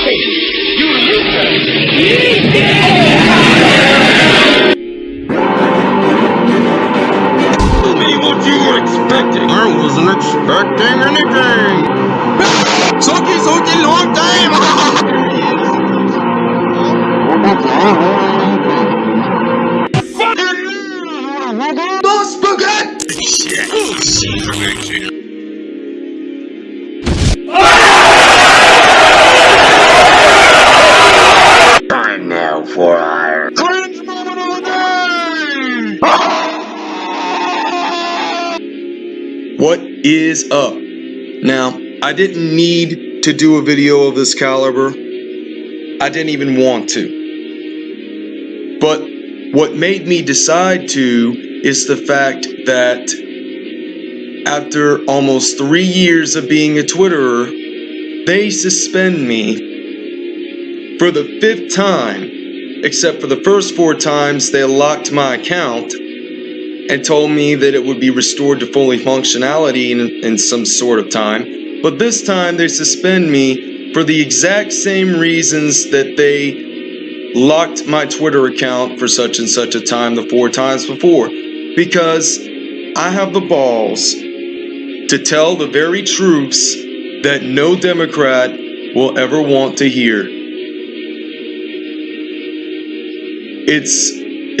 nothing! You Tell me what you were expecting. I wasn't expecting anything. Is up? Now, I didn't need to do a video of this caliber. I didn't even want to. But what made me decide to is the fact that after almost three years of being a Twitterer, they suspend me for the fifth time, except for the first four times they locked my account and told me that it would be restored to fully functionality in, in some sort of time. But this time they suspend me for the exact same reasons that they locked my Twitter account for such and such a time the four times before. Because I have the balls to tell the very truths that no Democrat will ever want to hear. It's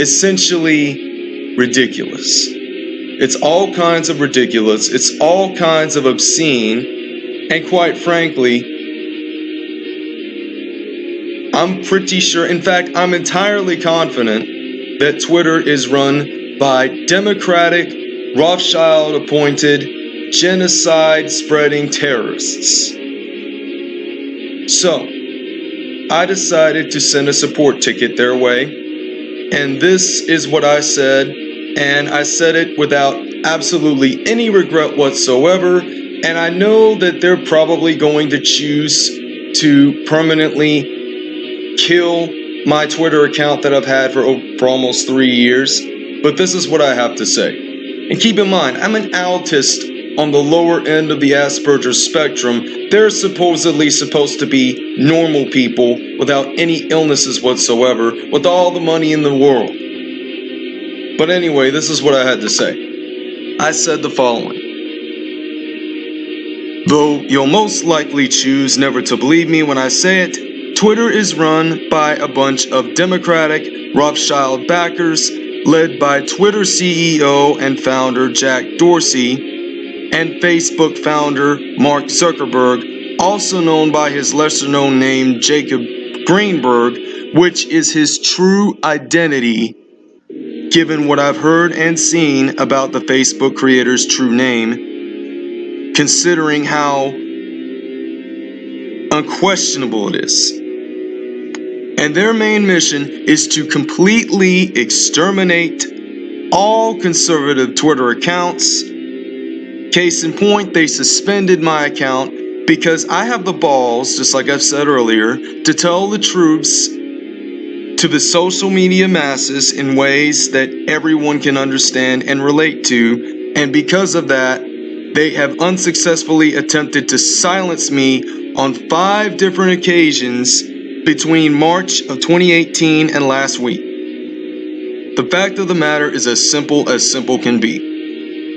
essentially ridiculous. It's all kinds of ridiculous. It's all kinds of obscene. And quite frankly, I'm pretty sure, in fact, I'm entirely confident that Twitter is run by Democratic, Rothschild appointed, genocide spreading terrorists. So, I decided to send a support ticket their way. And this is what I said, and I said it without absolutely any regret whatsoever. And I know that they're probably going to choose to permanently kill my Twitter account that I've had for, for almost three years. But this is what I have to say. And keep in mind, I'm an autist on the lower end of the Asperger spectrum. They're supposedly supposed to be normal people without any illnesses whatsoever, with all the money in the world. But anyway, this is what I had to say. I said the following. Though you'll most likely choose never to believe me when I say it, Twitter is run by a bunch of Democratic Rothschild backers led by Twitter CEO and founder Jack Dorsey and Facebook founder Mark Zuckerberg, also known by his lesser known name Jacob Greenberg, which is his true identity given what I've heard and seen about the Facebook creator's true name, considering how unquestionable it is. And their main mission is to completely exterminate all conservative Twitter accounts. Case in point, they suspended my account because I have the balls, just like I've said earlier, to tell the truths to the social media masses in ways that everyone can understand and relate to. And because of that, they have unsuccessfully attempted to silence me on five different occasions between March of 2018 and last week. The fact of the matter is as simple as simple can be.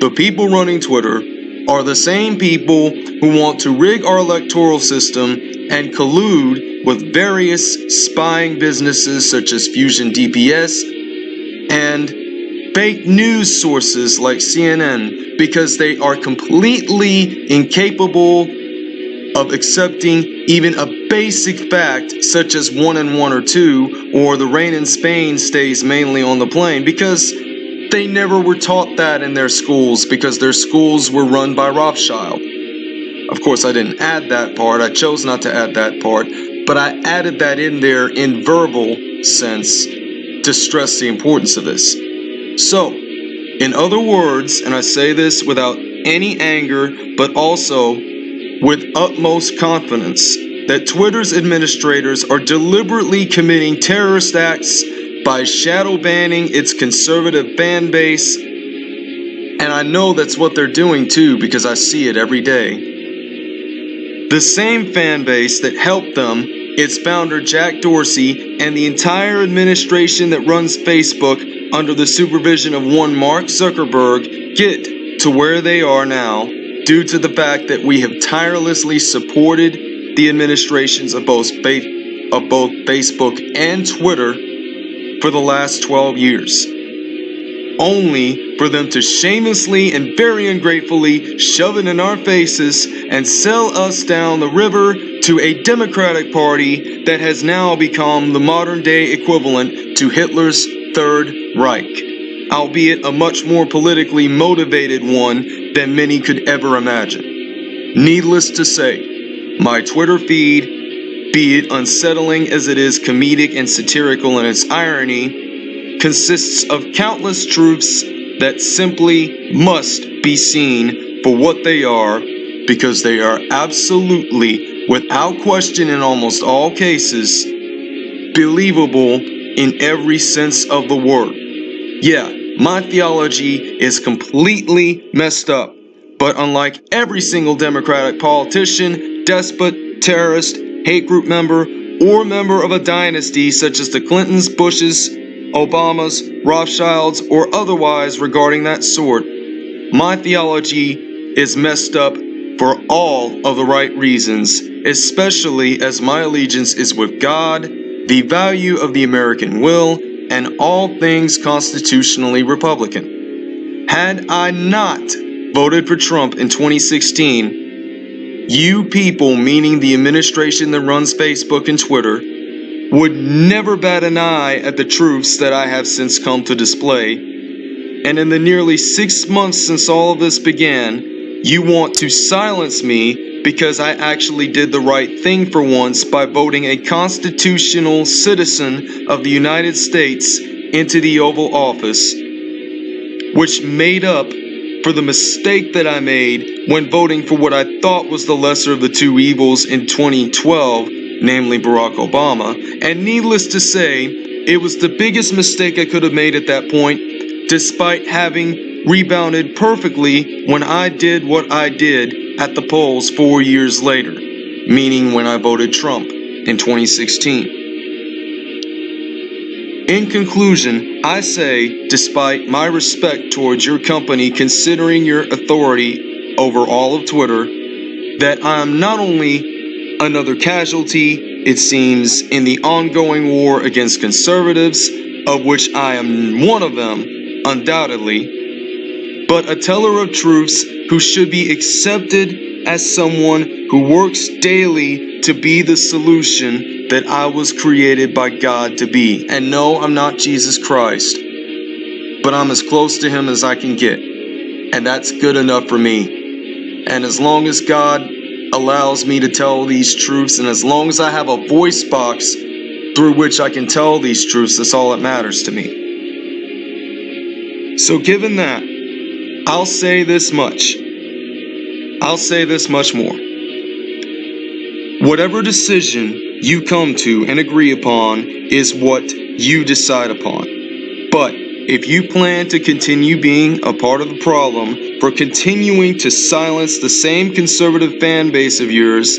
The people running Twitter are the same people who want to rig our electoral system and collude with various spying businesses such as Fusion GPS and fake news sources like CNN because they are completely incapable of accepting even a basic fact such as one and one or two or the rain in Spain stays mainly on the plane because they never were taught that in their schools because their schools were run by Rothschild. Of course, I didn't add that part. I chose not to add that part, but I added that in there in verbal sense to stress the importance of this. So, in other words, and I say this without any anger, but also with utmost confidence, that Twitter's administrators are deliberately committing terrorist acts by shadow banning its conservative fan base. And I know that's what they're doing too because I see it every day. The same fan base that helped them its founder Jack Dorsey, and the entire administration that runs Facebook under the supervision of one Mark Zuckerberg get to where they are now due to the fact that we have tirelessly supported the administrations of both, of both Facebook and Twitter for the last 12 years only for them to shamelessly and very ungratefully shove it in our faces and sell us down the river to a Democratic Party that has now become the modern day equivalent to Hitler's Third Reich, albeit a much more politically motivated one than many could ever imagine. Needless to say, my Twitter feed, be it unsettling as it is comedic and satirical in its irony, consists of countless truths that simply must be seen for what they are because they are absolutely, without question in almost all cases, believable in every sense of the word. Yeah, my theology is completely messed up, but unlike every single Democratic politician, despot, terrorist, hate group member, or member of a dynasty such as the Clintons, Bushes, Obamas, Rothschilds, or otherwise regarding that sort, my theology is messed up for all of the right reasons, especially as my allegiance is with God, the value of the American will, and all things constitutionally Republican. Had I not voted for Trump in 2016, you people, meaning the administration that runs Facebook and Twitter, would never bat an eye at the truths that I have since come to display. And in the nearly six months since all of this began, you want to silence me because I actually did the right thing for once by voting a constitutional citizen of the United States into the Oval Office, which made up for the mistake that I made when voting for what I thought was the lesser of the two evils in 2012 namely Barack Obama. And needless to say, it was the biggest mistake I could have made at that point, despite having rebounded perfectly when I did what I did at the polls four years later, meaning when I voted Trump in 2016. In conclusion, I say, despite my respect towards your company considering your authority over all of Twitter, that I am not only another casualty, it seems, in the ongoing war against conservatives, of which I am one of them, undoubtedly, but a teller of truths who should be accepted as someone who works daily to be the solution that I was created by God to be. And no, I'm not Jesus Christ, but I'm as close to Him as I can get. And that's good enough for me. And as long as God allows me to tell these truths, and as long as I have a voice box through which I can tell these truths, that's all that matters to me. So, given that, I'll say this much. I'll say this much more. Whatever decision you come to and agree upon is what you decide upon. But if you plan to continue being a part of the problem for continuing to silence the same conservative fan base of yours,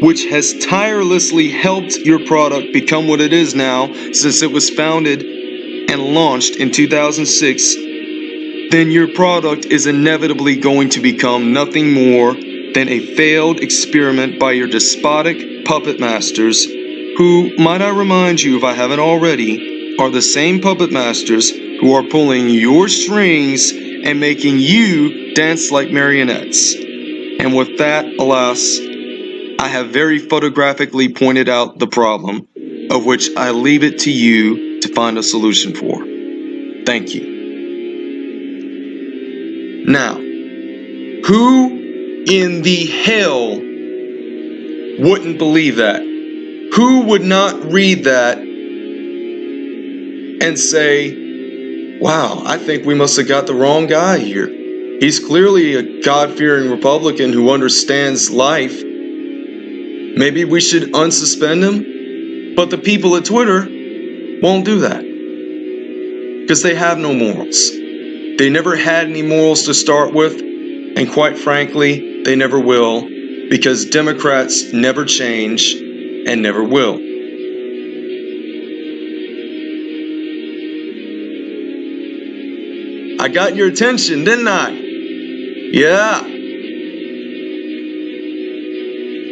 which has tirelessly helped your product become what it is now since it was founded and launched in 2006, then your product is inevitably going to become nothing more than a failed experiment by your despotic puppet masters, who, might I remind you if I haven't already, are the same puppet masters who are pulling your strings and making you dance like marionettes. And with that, alas, I have very photographically pointed out the problem, of which I leave it to you to find a solution for. Thank you. Now, who in the hell wouldn't believe that? Who would not read that and say, wow, I think we must have got the wrong guy here. He's clearly a God fearing Republican who understands life. Maybe we should unsuspend him? But the people at Twitter won't do that because they have no morals. They never had any morals to start with, and quite frankly, they never will because Democrats never change and never will. I got your attention, didn't I? Yeah.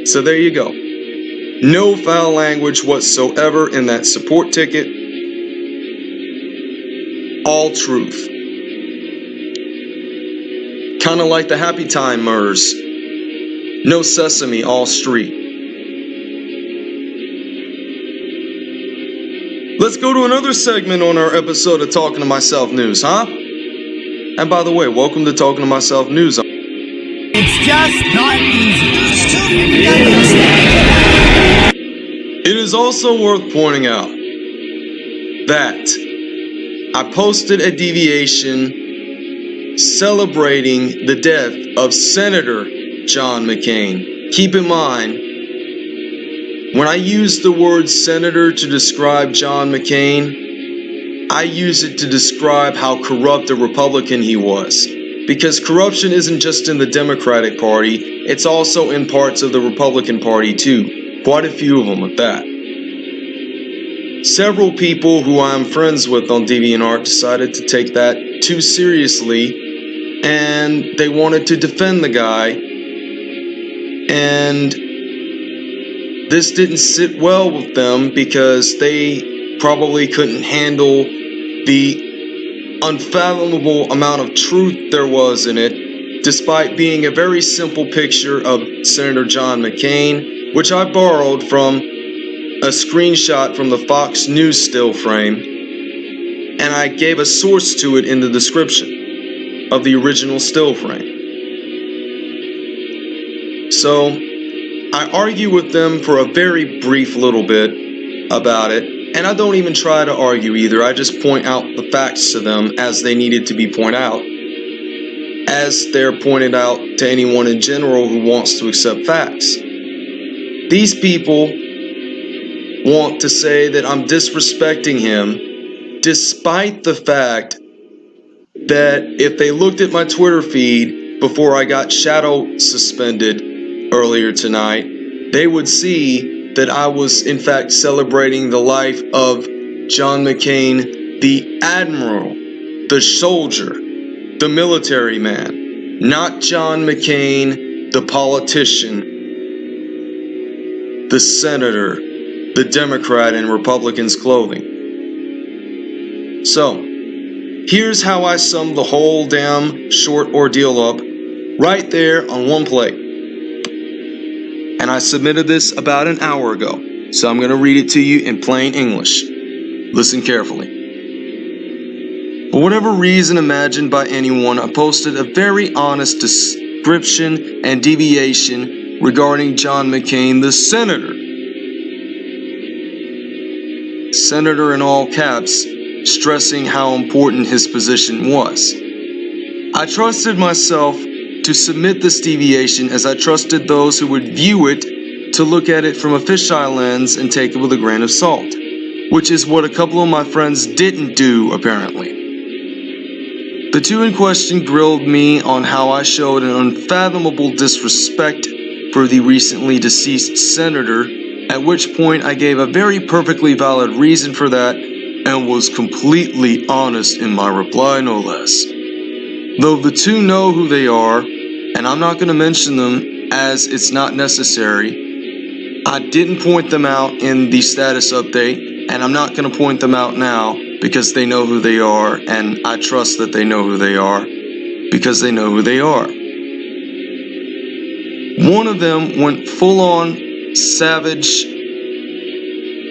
So there you go. No foul language whatsoever in that support ticket. All truth. Kind of like the Happy Time murders. No Sesame, all street. Let's go to another segment on our episode of Talking to Myself News, huh? And by the way, welcome to Talking to Myself News. It's just not easy. It is also worth pointing out that I posted a deviation celebrating the death of Senator John McCain. Keep in mind, when I use the word senator to describe John McCain, I use it to describe how corrupt a Republican he was. Because corruption isn't just in the Democratic Party, it's also in parts of the Republican Party too. Quite a few of them at that. Several people who I'm friends with on DeviantArt decided to take that too seriously and they wanted to defend the guy. And this didn't sit well with them because they probably couldn't handle the unfathomable amount of truth there was in it, despite being a very simple picture of Senator John McCain, which I borrowed from a screenshot from the Fox News still frame, and I gave a source to it in the description of the original still frame. So, I argue with them for a very brief little bit about it, and I don't even try to argue either. I just point out the facts to them as they needed to be pointed out, as they're pointed out to anyone in general who wants to accept facts. These people want to say that I'm disrespecting him, despite the fact that if they looked at my Twitter feed before I got shadow suspended earlier tonight, they would see that I was in fact celebrating the life of John McCain, the admiral, the soldier, the military man, not John McCain, the politician, the senator, the Democrat in Republicans' clothing. So, here's how I sum the whole damn short ordeal up right there on one plate and I submitted this about an hour ago, so I'm going to read it to you in plain English. Listen carefully. For whatever reason imagined by anyone, I posted a very honest description and deviation regarding John McCain, the senator. Senator in all caps, stressing how important his position was. I trusted myself to submit this deviation as I trusted those who would view it to look at it from a fisheye lens and take it with a grain of salt, which is what a couple of my friends didn't do apparently. The two in question grilled me on how I showed an unfathomable disrespect for the recently deceased senator, at which point I gave a very perfectly valid reason for that and was completely honest in my reply no less. Though the two know who they are, and I'm not going to mention them as it's not necessary, I didn't point them out in the status update, and I'm not going to point them out now because they know who they are, and I trust that they know who they are because they know who they are. One of them went full on savage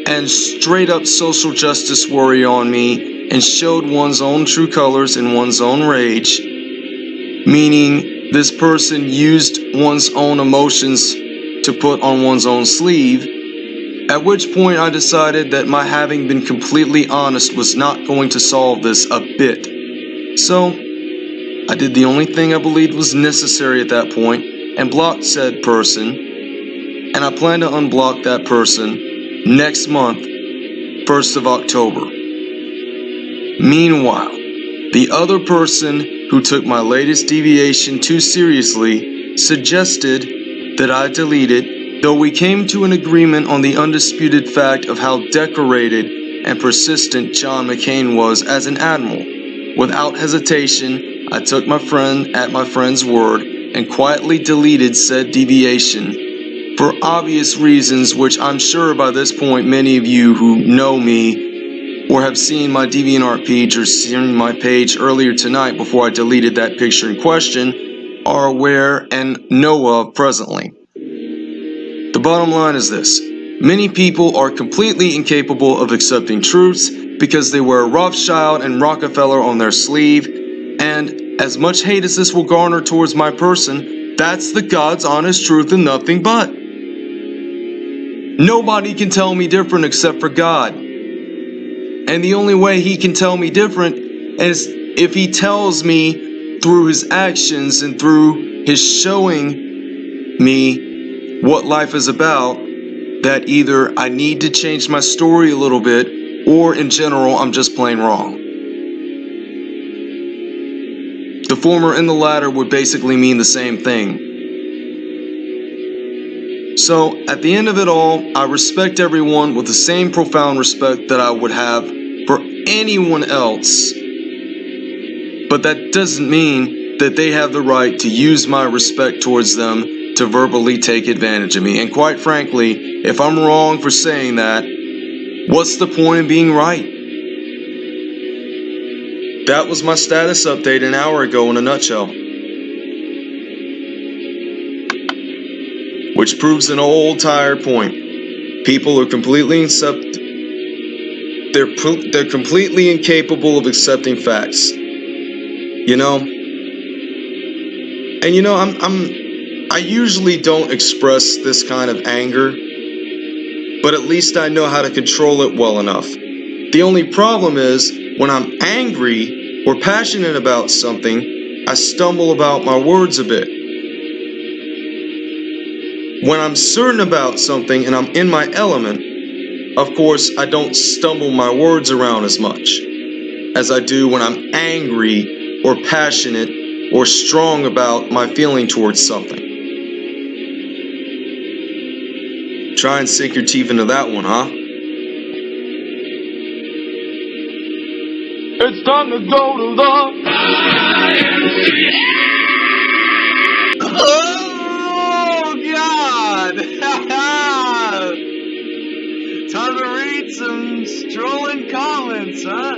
and straight up social justice warrior on me and showed one's own true colors in one's own rage meaning this person used one's own emotions to put on one's own sleeve, at which point I decided that my having been completely honest was not going to solve this a bit. So, I did the only thing I believed was necessary at that point and blocked said person, and I plan to unblock that person next month, 1st of October. Meanwhile, the other person who took my latest deviation too seriously, suggested that I delete it. Though we came to an agreement on the undisputed fact of how decorated and persistent John McCain was as an admiral, without hesitation, I took my friend at my friend's word and quietly deleted said deviation. For obvious reasons which I'm sure by this point many of you who know me or have seen my DeviantArt page or seen my page earlier tonight before I deleted that picture in question are aware and know of presently. The bottom line is this. Many people are completely incapable of accepting truths because they wear Rothschild and Rockefeller on their sleeve and as much hate as this will garner towards my person, that's the God's honest truth and nothing but. Nobody can tell me different except for God. And the only way he can tell me different is if he tells me through his actions and through his showing me what life is about that either I need to change my story a little bit or in general I'm just plain wrong. The former and the latter would basically mean the same thing. So, at the end of it all, I respect everyone with the same profound respect that I would have for anyone else. But that doesn't mean that they have the right to use my respect towards them to verbally take advantage of me. And quite frankly, if I'm wrong for saying that, what's the point in being right? That was my status update an hour ago in a nutshell. Which proves an old tired point. People are completely they're they're completely incapable of accepting facts. You know? And you know, I'm I'm I usually don't express this kind of anger, but at least I know how to control it well enough. The only problem is when I'm angry or passionate about something, I stumble about my words a bit. When I'm certain about something and I'm in my element, of course, I don't stumble my words around as much as I do when I'm angry or passionate or strong about my feeling towards something. Try and sink your teeth into that one, huh? It's time to go to the. Some strolling comments, huh?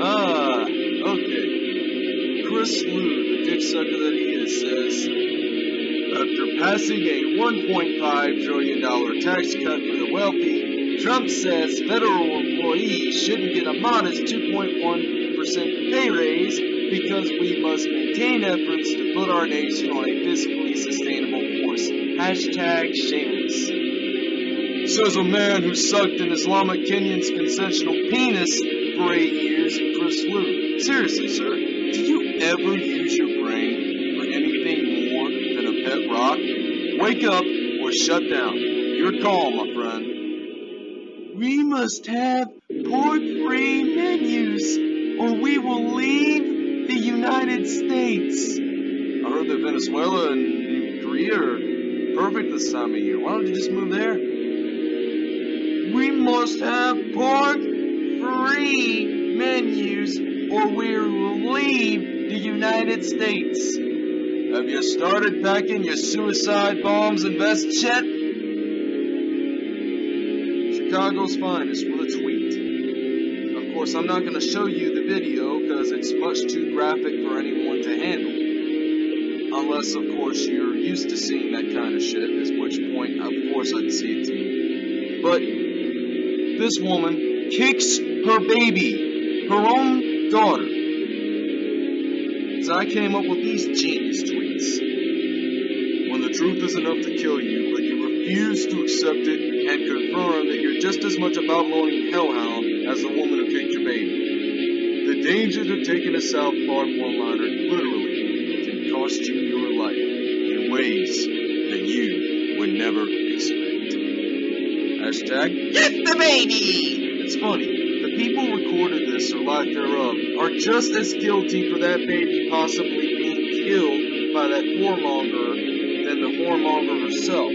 Ah, okay. Chris Lu, the dick sucker that he is, says, after passing a 1.5 trillion dollar tax cut for the wealthy, Trump says federal employees shouldn't get a modest 2.1% pay raise because we must maintain efforts to put our nation on a fiscally sustainable course. Hashtag shameless. Says a man who sucked an Islamic Kenyan's consensual penis for eight years in Chris Lu. Seriously, sir, do you ever use your brain for anything more than a pet rock? Wake up or shut down. Your call, my friend. We must have pork-free menus, or we will leave the United States. I heard that Venezuela and Korea are perfect this time of year. Why don't you just move there? Must have pork-free menus, or we will leave the United States. Have you started packing your suicide bombs and vests yet? Chicago's finest with a tweet. Of course, I'm not going to show you the video because it's much too graphic for anyone to handle. Unless, of course, you're used to seeing that kind of shit, at which point, of course, I'd see it too. But this woman kicks her baby, her own daughter. So I came up with these genius tweets. When the truth is enough to kill you, but you refuse to accept it and confirm that you're just as much about Babylonian hellhound as the woman who kicked your baby. The dangers of taking a South Park one-liner literally can cost you your life in ways that you would never expect. Hashtag get the baby! It's funny, the people who recorded this or lack thereof are just as guilty for that baby possibly being killed by that whoremonger than the whoremonger herself.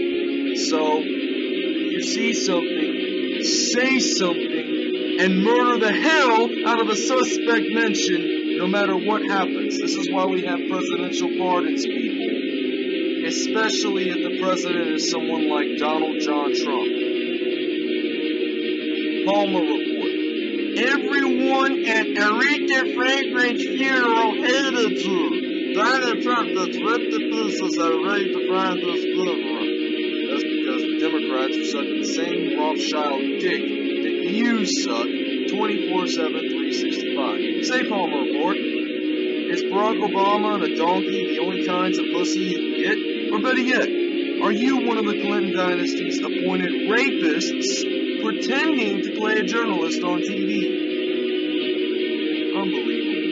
So, if you see something, say something, and murder the hell out of the suspect mentioned, no matter what happens. This is why we have presidential pardons, people. Especially if the president is someone like Donald John Trump. Palmer Report. Everyone at Aretha Franklin's funeral hated you. Donald Trump that's ripped to pieces at Aretha Franklin's funeral. That's because the Democrats are sucking the same Rothschild dick that you suck 24 7, 365. Say Palmer Report. Is Barack Obama and a donkey the only kinds of pussy you can get? Or better yet, are you one of the Clinton dynasty's appointed rapists pretending to play a journalist on TV? Unbelievable.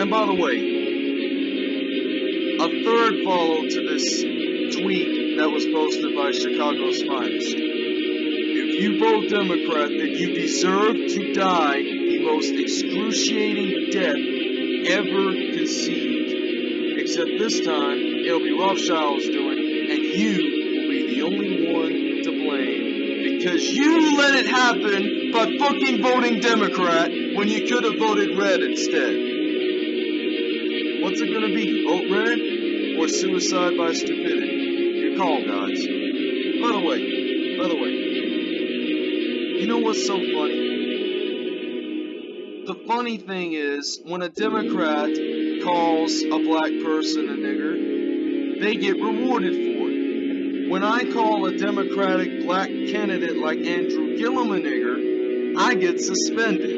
And by the way, a third follow to this tweet that was posted by Chicago's finest. If you vote Democrat, then you deserve to die the most excruciating death ever conceived. Except this time, it'll be Rothschild's doing, and you be the only one to blame. Because you let it happen by fucking voting Democrat when you could have voted red instead. What's it gonna be? Vote red or suicide by stupidity? Your call, guys. By the way, by the way, you know what's so funny? The funny thing is, when a Democrat calls a black person a nigger, they get rewarded for it. When I call a Democratic black candidate like Andrew Gillum a nigger, I get suspended.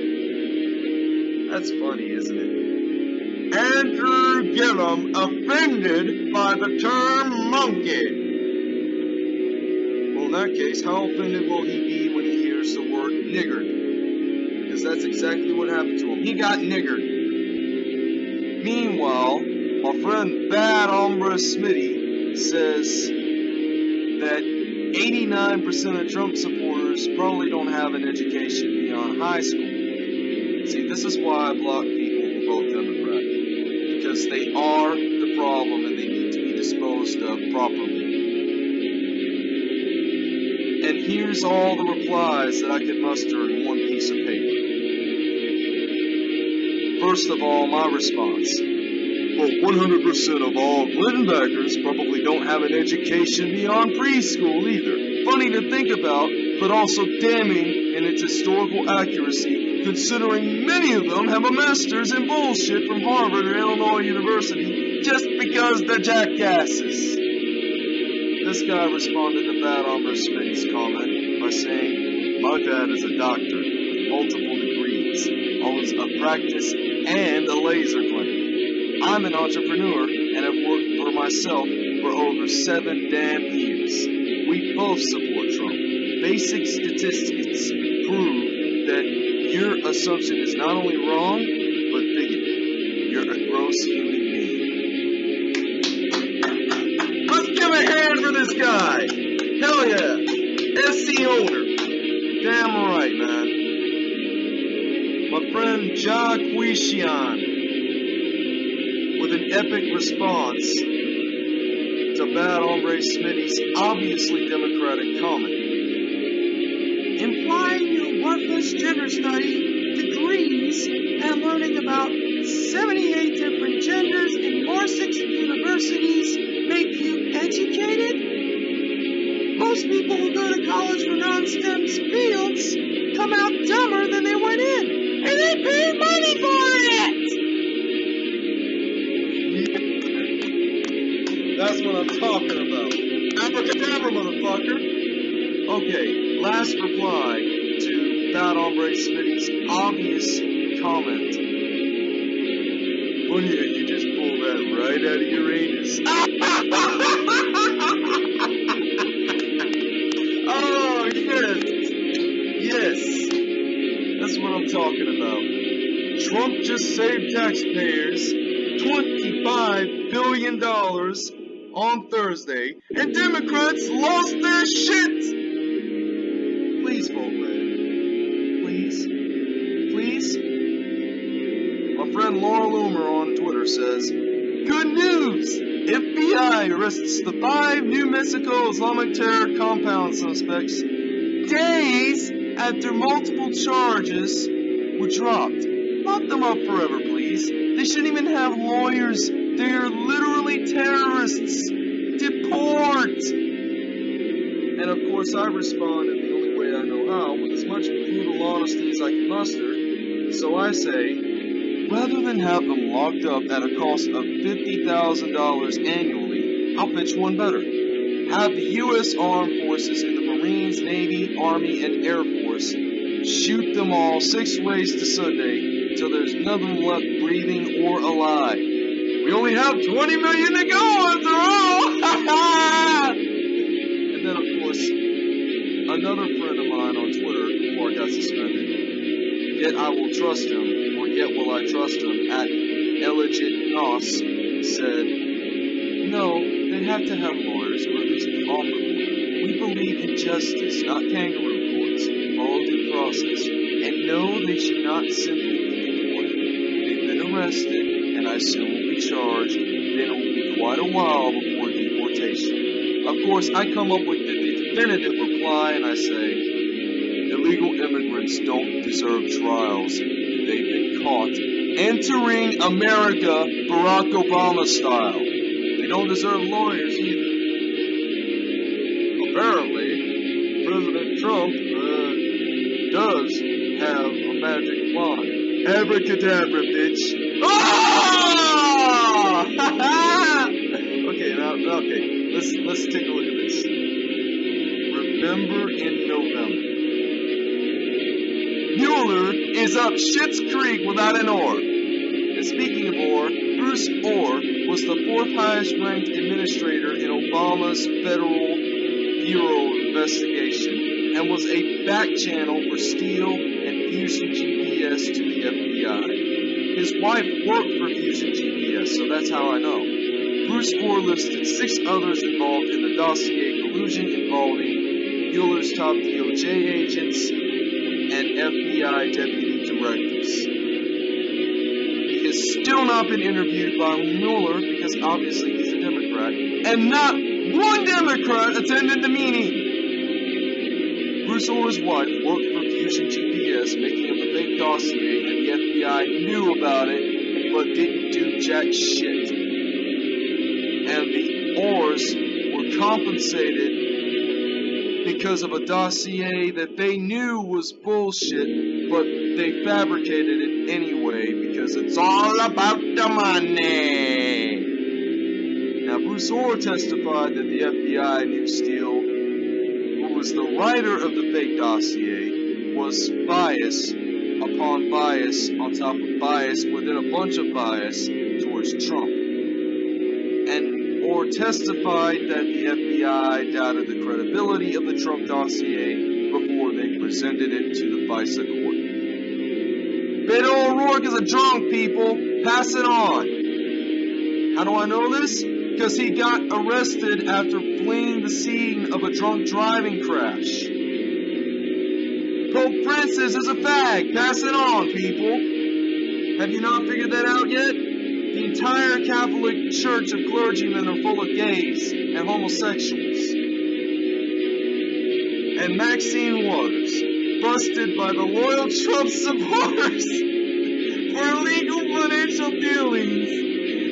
That's funny, isn't it? Andrew Gillum offended by the term monkey. Well, in that case, how offended will he be when he hears the word niggered? Because that's exactly what happened to him. He got niggered. Meanwhile, my friend Bad Hombre Smitty says that 89% of Trump supporters probably don't have an education beyond high school. See, this is why I block people who vote Democrat. Because they are the problem and they need to be disposed of properly. And here's all the replies that I could muster in one piece of paper. First of all, my response. Well, 100% of all Clinton probably don't have an education beyond preschool either. Funny to think about, but also damning in its historical accuracy, considering many of them have a master's in bullshit from Harvard or Illinois University just because they're jackasses. This guy responded to Bad Hombre Smitty's comment by saying, My dad is a doctor with multiple degrees, owns a practice and a laser clinic. I'm an entrepreneur and have worked for myself for over seven damn years. We both support Trump. Basic statistics prove that your assumption is not only wrong, but bigoted. You're a gross human being. Let's give a hand for this guy. Hell yeah. SC owner. Damn right, man. My friend Jaquishian with an epic response to Bad Hombre Smitty's obviously democratic comment. implying your worthless gender study degrees and learning about 78 different genders in more six universities make you educated? Most people who go to college for non-STEM fields come out dumber than they went in, and they pay money for That's what I'm talking about. Abracadabra, motherfucker. Okay, last reply to Bad Hombre Smitty's obvious comment. Well, yeah, you just pulled that right out of Uranus. oh, yes. Yes. That's what I'm talking about. Trump just saved taxpayers $25 billion on Thursday, and Democrats lost their shit! Please vote red. Please. Please. My friend Laura Loomer on Twitter says, Good news! FBI arrests the five New Mexico Islamic terror compound suspects days after multiple charges were dropped. Lock them up forever, please. They shouldn't even have lawyers. They are literally terrorists. Deport! And of course, I respond in the only way I know how, with as much brutal honesty as I can muster. So I say, rather than have them locked up at a cost of $50,000 annually, I'll pitch one better. Have the U.S. Armed Forces in the Marines, Navy, Army, and Air Force shoot them all six ways to Sunday until there's nothing left breathing or alive. We only have 20 million to go after all! and then, of course, another friend of mine on Twitter before I got suspended. Yet I will trust him, or yet will I trust him, at Elegit Nos said, No, they have to have lawyers, or at least be offered. We believe in justice, not kangaroo courts. Follow due process. And no, they should not simply be deported. They've been arrested, and I assume charged. Then it will be quite a while before deportation. Of course, I come up with the definitive reply, and I say, illegal immigrants don't deserve trials. They've been caught entering America Barack Obama style. They don't deserve lawyers either. Apparently, President Trump uh, does have a magic wand. Abracadabra, bitch. Ah! okay, now, okay, let's let's take a look at this. Remember in November. Mueller is up Schitt's Creek without an oar. And speaking of Ohr, Bruce Ohr was the fourth highest ranked administrator in Obama's Federal Bureau of Investigation and was a back channel for Steele and Fusion GPS to the FBI. His wife worked for Fusion GPS, so that's how I know. Bruce Ohr listed six others involved in the dossier collusion involving Mueller's top DOJ agents and FBI deputy directors. He has still not been interviewed by Mueller because obviously he's a Democrat, and not one Democrat attended the meeting. Bruce Ohr's wife worked for Fusion GPS, making dossier, and the FBI knew about it, but didn't do jack shit. And the Ohrs were compensated because of a dossier that they knew was bullshit, but they fabricated it anyway because it's all about the money. Now, Bruce Ohr testified that the FBI knew Steele, who was the writer of the fake dossier, was bias upon bias on top of bias within a bunch of bias towards Trump. And Ohr testified that the FBI doubted the credibility of the Trump dossier before they presented it to the FISA court. Beto O'Rourke is a drunk, people. Pass it on. How do I know this? Because he got arrested after fleeing the scene of a drunk driving crash. Pope Francis is a fag. Pass it on, people. Have you not figured that out yet? The entire Catholic Church of clergymen are full of gays and homosexuals. And Maxine Waters, busted by the loyal Trump supporters for illegal financial dealings,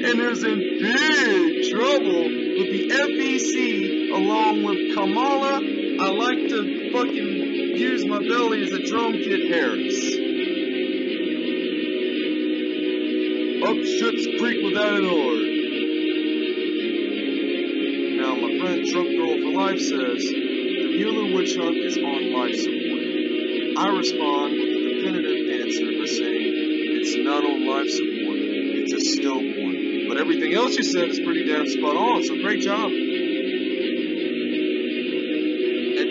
and is in big trouble with the FEC along with Kamala. I like to fucking use my belly as a drum kit Harris. Up Schitt's Creek without an oar. Now, my friend Trump Girl for Life says the Mueller witch hunt is on life support. I respond with a definitive answer by saying it's not on life support, it's a still one. But everything else you said is pretty damn spot on, so great job.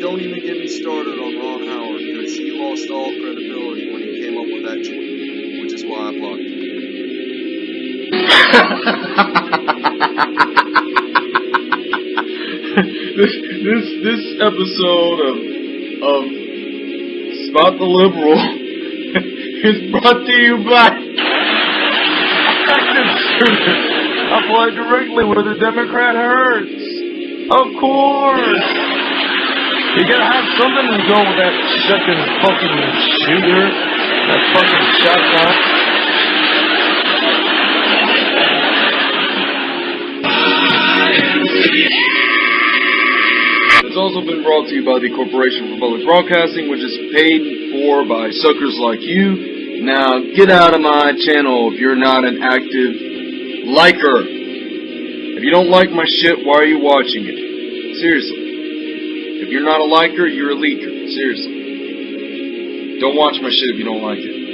Don't even get me started on Ron Howard, because he lost all credibility when he came up with that tweet, which is why I blocked him. this this this episode of of Spot the Liberal is brought to you by Shooter. Apply directly where the Democrat hurts. Of course. You gotta have something to go with that shucking fucking shooter. That fucking shotgun. It's also been brought to you by the Corporation for Public Broadcasting, which is paid for by suckers like you. Now, get out of my channel if you're not an active liker. If you don't like my shit, why are you watching it? Seriously. You're not a liker, you're a leaker. Seriously. Don't watch my shit if you don't like it.